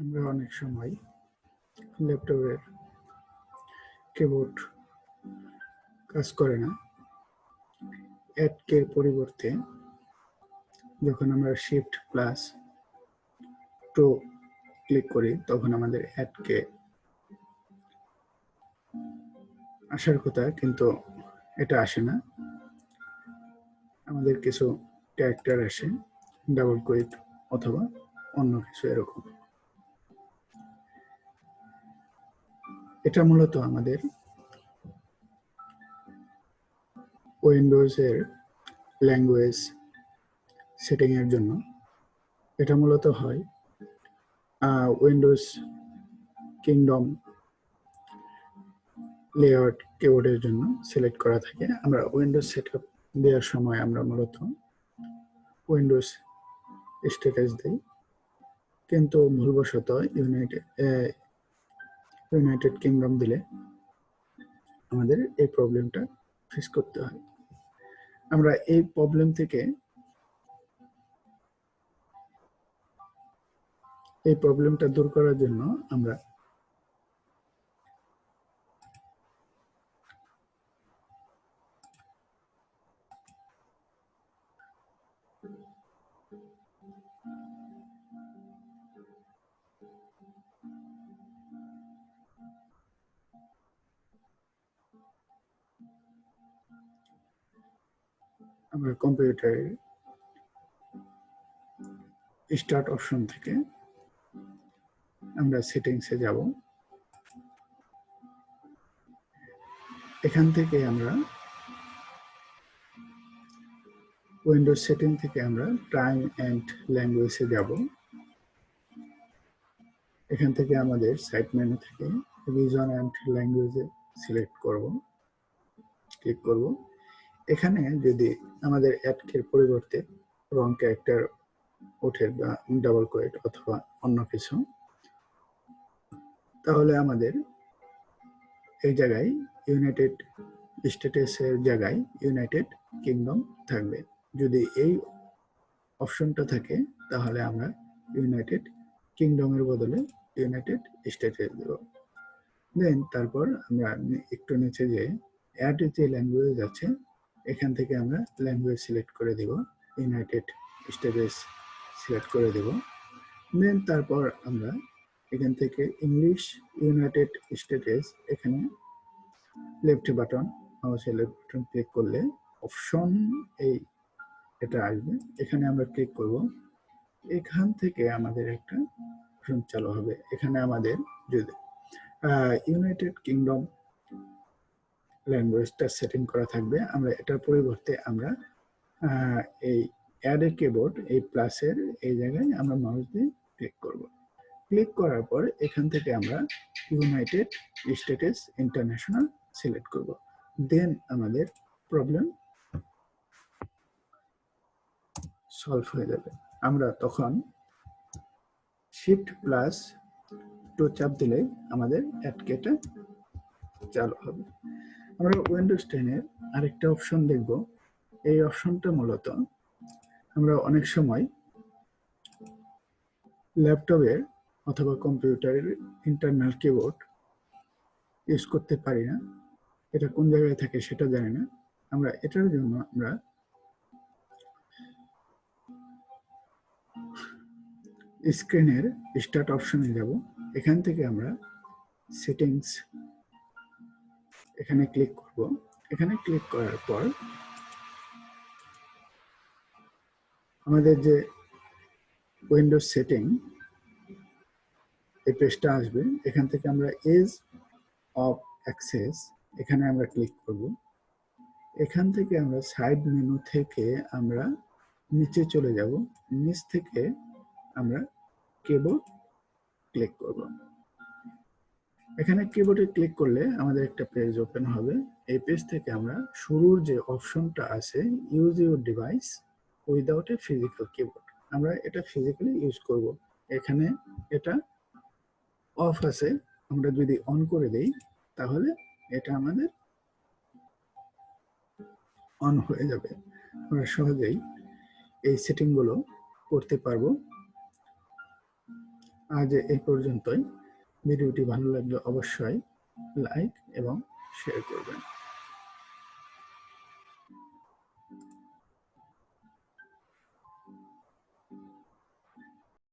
আমরা অনেক সময় ল্যাপটপের কিবোর্ড কাজ করে না। অ্যাড কে পরিবর্তে যখন আমরা শিফট প্লাস টু ক্লিক করি, তখন আমাদের অ্যাড কে আসার কথা, কিন্তু এটা আসে না। আমাদের কিছু ক্যারেক্টার আসে ডাবল কুইট অথবা অন্য কিছু এরকম। এটা মূলত আমাদের উইন্ডোজের ল্যাঙ্গুয়েজ সেটিং এর জন্য। এটা মূলত হয় উইন্ডোজ কিংডম লেআউট কিবোর্ডের জন্য সিলেক্ট করা থাকে। আমরা উইন্ডোজ সেট আপ দেওয়ার সময় আমরা মূলত উইন্ডোজ স্ট্যাটাস দিই। কিন্তু ভুলবশত ইউনাইটেড ইউনাইটেড কিংডম দিলে আমাদের এই প্রবলেমটা ফেস করতে হয়। আমরা এই প্রবলেম থেকে এই প্রবলেমটা দূর করার জন্য আমরা আমরা কম্পিউটারের স্টার্ট অপশন থেকে আমরা সেটিংসে যাব। এখান থেকে আমরা উইন্ডোজ সেটিং থেকে আমরা টাইম অ্যান্ড ল্যাঙ্গুয়েজে যাব। এখান থেকে আমাদের সাইট মেনু থেকে রিজন অ্যান্ড ল্যাঙ্গুয়েজে সিলেক্ট করব। ক্লিক করব। এখানে যদি আমাদের অ্যাডকের পরিবর্তে রং ক্যারেক্টার ওঠে বা ডাবল কোয়েট অথবা অন্য কিছু, তাহলে আমাদের এই জায়গায় ইউনাইটেড স্টেটাসের জায়গায় ইউনাইটেড কিংডম থাকবে। যদি এই অপশনটা থাকে, তাহলে আমরা ইউনাইটেড কিংডমের বদলে ইউনাইটেড স্টেটাস দেব। দেন তারপর আমরা একটু নিচে যে অ্যাড যে ল্যাঙ্গুয়েজ আছে এখান থেকে আমরা ল্যাঙ্গুয়েজ সিলেক্ট করে দেব ইউনাইটেড স্টেটাস সিলেক্ট করে দেব। দেন তারপর আমরা এখান থেকে ইংলিশ ইউনাইটেড স্টেটাস এখানে লেফট বাটন মাউসের লেফট বাটন ক্লিক করলে অপশন এই এটা আসবে। এখানে আমরা ক্লিক করব। এখান থেকে আমাদের একটা অপশন চালু হবে। এখানে আমাদের যদি ইউনাইটেড কিংডম ল্যাঙ্গুয়েজটা সেটিং করা থাকবে। আমরা এটার পরিবর্তে আমরা এই অ্যাড এ কিবোর্ড এই প্লাসের এই জায়গায় আমরা মাউস দিয়ে ক্লিক করব। ক্লিক করার পর এখান থেকে আমরা ইউনাইটেড স্টেটাস ইন্টারন্যাশনাল সিলেক্ট করব। দেন আমাদের প্রবলেম সলভ হয়ে যাবে। আমরা তখন শিফট প্লাস টু চাপ দিলেই আমাদের অ্যাডকেটা চালু হবে। আমরা উইন্ডোজ টেনের আরেকটা অপশন দেখব। এই অপশনটা মূলত আমরা অনেক সময় ল্যাপটপের অথবা কম্পিউটারের ইন্টারনাল কিবোর্ড ইউজ করতে পারি না। এটা কোন জায়গায় থাকে সেটা জানি না। আমরা এটার জন্য আমরা স্ক্রিনের স্টার্ট অপশনে যাব। এখান থেকে আমরা সেটিংস এখানে ক্লিক করব। এখানে ক্লিক করার পর আমাদের যে উইন্ডোজ সেটিং এই পেজটা আসবে। এখান থেকে আমরা এজ অফ অ্যাক্সেস এখানে আমরা ক্লিক করব। এখান থেকে আমরা সাইড মেনু থেকে আমরা নিচে চলে যাব। নিচ থেকে আমরা কেবল ক্লিক করব। এখানে কিবোর্ডে ক্লিক করলে আমাদের একটা পেজ ওপেন হবে। এই পেজ থেকে আমরা শুরুর যে অপশনটা আছে use your device without a physical keyboard আমরা এটা ফিজিক্যালি ইউজ করব। এখানে এটা অফ আছে। আমরা যদি অন করে দেই, তাহলে এটা আমাদের অন হয়ে যাবে। আমরা সহজেই এই সেটিংগুলো করতে পারব। আজ এই পর্যন্তই। ভিডিওটি ভালো লাগলে অবশ্যই লাইক এবং শেয়ার করবেন।